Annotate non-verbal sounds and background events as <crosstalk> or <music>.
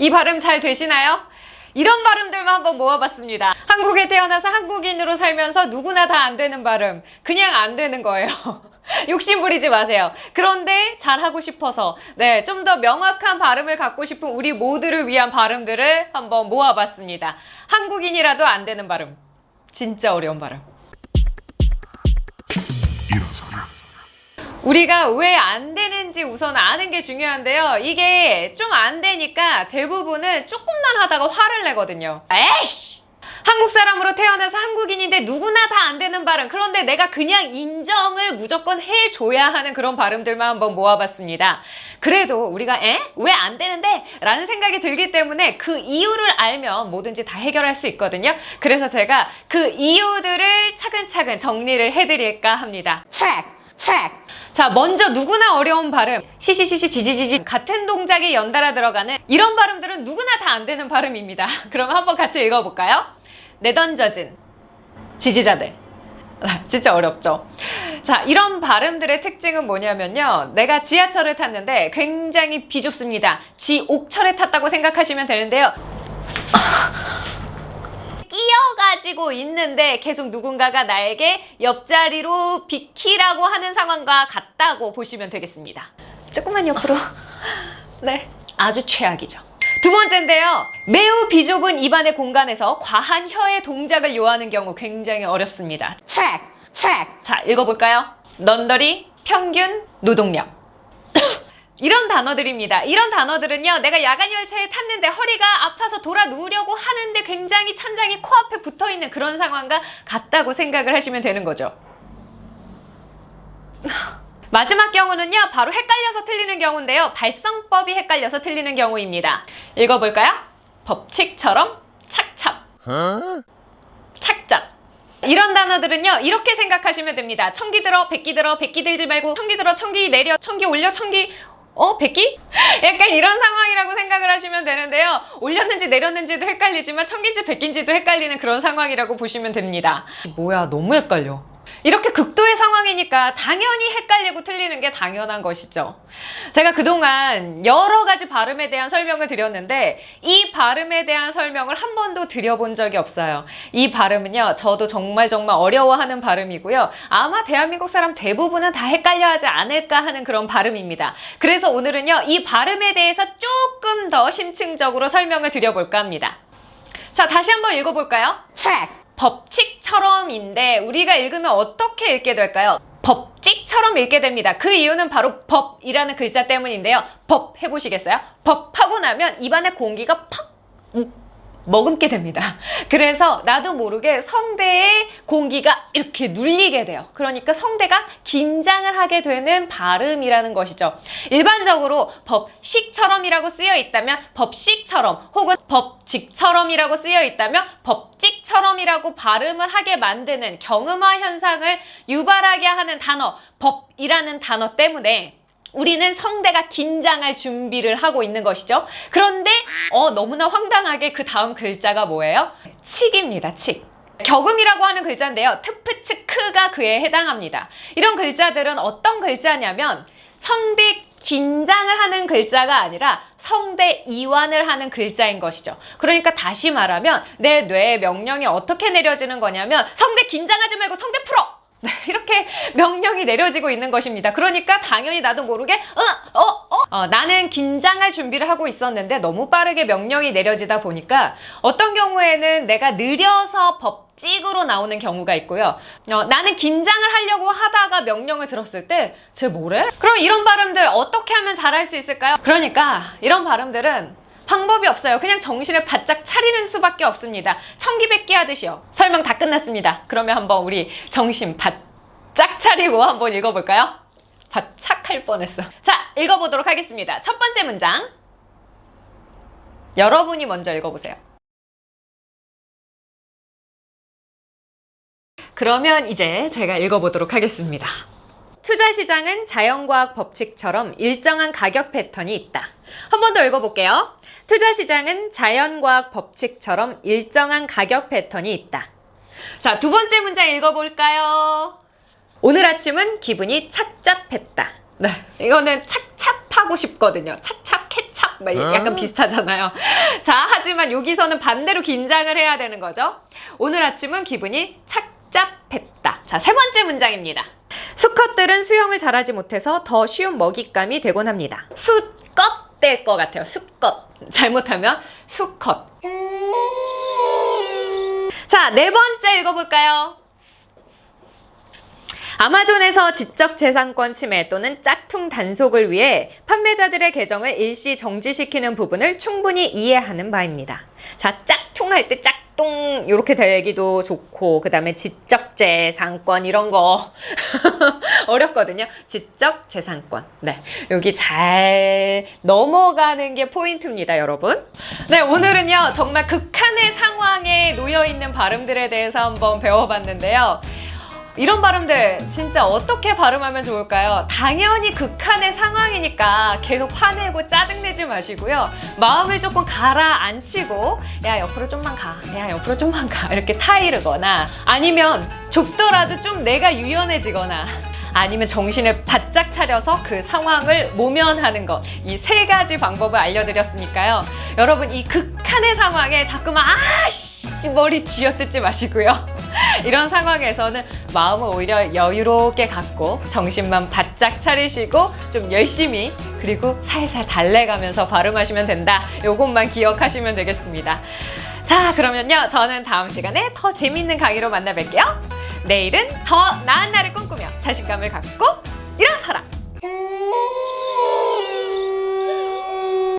이 발음 잘 되시나요? 이런 발음들만 한번 모아봤습니다. 한국에 태어나서 한국인으로 살면서 누구나 다 안 되는 발음. 그냥 안 되는 거예요. <laughs> 욕심 부리지 마세요. 그런데 잘하고 싶어서 네, 좀 더 명확한 발음을 갖고 싶은 우리 모두를 위한 발음들을 한번 모아봤습니다. 한국인이라도 안 되는 발음. 진짜 어려운 발음. 우리가 왜 안 되는지 우선 아는 게 중요한데요. 이게 좀 안 되니까 대부분은 조금만 하다가 화를 내거든요. 에이씨! 한국 사람으로 태어나서 한국인인데 누구나 다 안 되는 발음. 그런데 내가 그냥 인정을 무조건 해줘야 하는 그런 발음들만 한번 모아봤습니다. 그래도 우리가 에? 왜 안 되는데? 라는 생각이 들기 때문에 그 이유를 알면 뭐든지 다 해결할 수 있거든요. 그래서 제가 그 이유들을 차근차근 정리를 해드릴까 합니다. check, check. 자, 먼저 누구나 어려운 발음. 시시시시 지지지지 같은 동작이 연달아 들어가는 이런 발음들은 누구나 다 안 되는 발음입니다. <laughs> 그럼 한번 같이 읽어볼까요? 내던져진 지지자들. 아, 진짜 어렵죠? 자, 이런 발음들의 특징은 뭐냐면요. 내가 지하철을 탔는데 굉장히 비좁습니다. 지옥철에 탔다고 생각하시면 되는데요. 끼어가지고 있는데 계속 누군가가 나에게 옆자리로 비키라고 하는 상황과 같다고 보시면 되겠습니다. 조금만 옆으로. <laughs> 네, 아주 최악이죠. 두 번째인데요. 매우 비좁은 입안의 공간에서 과한 혀의 동작을 요하는 경우 굉장히 어렵습니다. check, check. 자, 읽어볼까요? 넌더리, 평균, 노동력. 이런 단어들입니다. 이런 단어들은요. 내가 야간 열차에 탔는데 허리가 아파서 돌아 누우려고 하는데 굉장히 천장이 코앞에 붙어있는 그런 상황과 같다고 생각을 하시면 되는 거죠. <laughs> 마지막 경우는요. 바로 헷갈려서 틀리는 경우인데요. 발성법이 헷갈려서 틀리는 경우입니다. 읽어볼까요? 법칙처럼 착착 착착 이런 단어들은요 이렇게 생각하시면 됩니다 청기 들어 백기 들어 백기 들지 말고 청기 들어 청기 내려 청기 올려 청기 어? 백기? 약간 이런 상황이라고 생각을 하시면 되는데요 올렸는지 내렸는지도 헷갈리지만 청기인지 백기인지도 헷갈리는 그런 상황이라고 보시면 됩니다 뭐야 너무 헷갈려 이렇게 극도의 상황이니까 당연히 헷갈리고 틀리는 게 당연한 것이죠. 제가 그동안 여러 가지 발음에 대한 설명을 드렸는데 이 발음에 대한 설명을 한 번도 드려본 적이 없어요. 이 발음은요. 저도 정말 정말 어려워하는 발음이고요. 아마 대한민국 사람 대부분은 다 헷갈려하지 않을까 하는 그런 발음입니다. 그래서 오늘은요. 이 발음에 대해서 조금 더 심층적으로 설명을 드려볼까 합니다. 자, 다시 한번 읽어볼까요? check. 법칙처럼인데 우리가 읽으면 어떻게 읽게 될까요? 법칙처럼 읽게 됩니다. 그 이유는 바로 법이라는 글자 때문인데요. 법 해보시겠어요? 법 하고 나면 입안에 공기가 팍 머금게 됩니다. 그래서 나도 모르게 성대에 공기가 이렇게 눌리게 돼요. 그러니까 성대가 긴장을 하게 되는 발음이라는 것이죠. 일반적으로 법식처럼이라고 쓰여 있다면 법식처럼 혹은 법칙처럼이라고 쓰여 있다면 법칙처럼이라고 발음을 하게 만드는 경음화 현상을 유발하게 하는 단어 법이라는 단어 때문에 우리는 성대가 긴장할 준비를 하고 있는 것이죠. 그런데 어, 너무나 황당하게 그 다음 글자가 뭐예요? 칙입니다. 칙. 격음이라고 하는 글자인데요. 트프츠크가 그에 해당합니다. 이런 글자들은 어떤 글자냐면 성대 긴장을 하는 글자가 아니라 성대 이완을 하는 글자인 것이죠. 그러니까 다시 말하면 내 뇌에 명령이 어떻게 내려지는 거냐면 성대 긴장하지 말고 성대 풀어! 네, 이렇게 명령이 내려지고 있는 것입니다. 그러니까 당연히 나도 모르게 어, 어, 어. 어, 나는 긴장할 준비를 하고 있었는데 너무 빠르게 명령이 내려지다 보니까 어떤 경우에는 내가 느려서 법칙으로 나오는 경우가 있고요. 어, 나는 긴장을 하려고 하다가 명령을 들었을 때 쟤 뭐래? 그럼 이런 발음들 어떻게 하면 잘할 수 있을까요? 그러니까 이런 발음들은 방법이 없어요. 그냥 정신을 바짝 차리는 수밖에 없습니다. 청기백기 하듯이요. 설명 다 끝났습니다. 그러면 한번 우리 정신 바짝 차리고 한번 읽어볼까요? 바짝 할 뻔했어. 자, 읽어보도록 하겠습니다. 첫 번째 문장. 여러분이 먼저 읽어보세요. 그러면 이제 제가 읽어보도록 하겠습니다. 투자시장은 자연과학 법칙처럼 일정한 가격 패턴이 있다. 한 번 더 읽어볼게요. 투자시장은 자연과학 법칙처럼 일정한 가격 패턴이 있다. 자, 두 번째 문장 읽어볼까요? 오늘 아침은 기분이 착잡했다. 네, 이거는 착잡하고 싶거든요. 착잡, 케찹. 막 약간 비슷하잖아요. 자, 하지만 여기서는 반대로 긴장을 해야 되는 거죠. 오늘 아침은 기분이 착잡했다. 자, 세 번째 문장입니다. 수컷들은 수영을 잘하지 못해서 더 쉬운 먹잇감이 되곤 합니다. 수컷 될 것 같아요. 수컷. <laughs> 잘못하면 수컷. 자, 네 번째 읽어볼까요? 아마존에서 지적재산권 침해 또는 짝퉁 단속을 위해 판매자들의 계정을 일시 정지시키는 부분을 충분히 이해하는 바입니다. 자, 짝퉁 할 때 짝 퉁 이렇게 되기도 좋고 그 다음에 지적재산권 이런 거 <laughs> 어렵거든요. 지적재산권. 네, 여기 잘 넘어가는 게 포인트입니다, 여러분. 네, 오늘은요 정말 극한의 상황에 놓여 있는 발음들에 대해서 한번 배워봤는데요. 이런 발음들 진짜 어떻게 발음하면 좋을까요? 당연히 극한의 상황이니까 계속 화내고 짜증내지 마시고요. 마음을 조금 가라앉히고 야 옆으로 좀만 가, 야 옆으로 좀만 가 이렇게 타이르거나 아니면 좁더라도 좀 내가 유연해지거나 아니면 정신을 바짝 차려서 그 상황을 모면하는 것. 이 세 가지 방법을 알려드렸으니까요. 여러분, 이 극한의 상황에 자꾸만, 아씨! 머리 쥐어뜯지 마시고요. <laughs> 이런 상황에서는 마음을 오히려 여유롭게 갖고 정신만 바짝 차리시고 좀 열심히 그리고 살살 달래가면서 발음하시면 된다. 요것만 기억하시면 되겠습니다. 자, 그러면요. 저는 다음 시간에 더 재밌는 강의로 만나 뵐게요. 내일은 더 나은 날을 꿈꾸며 자신감을 갖고 일어서라!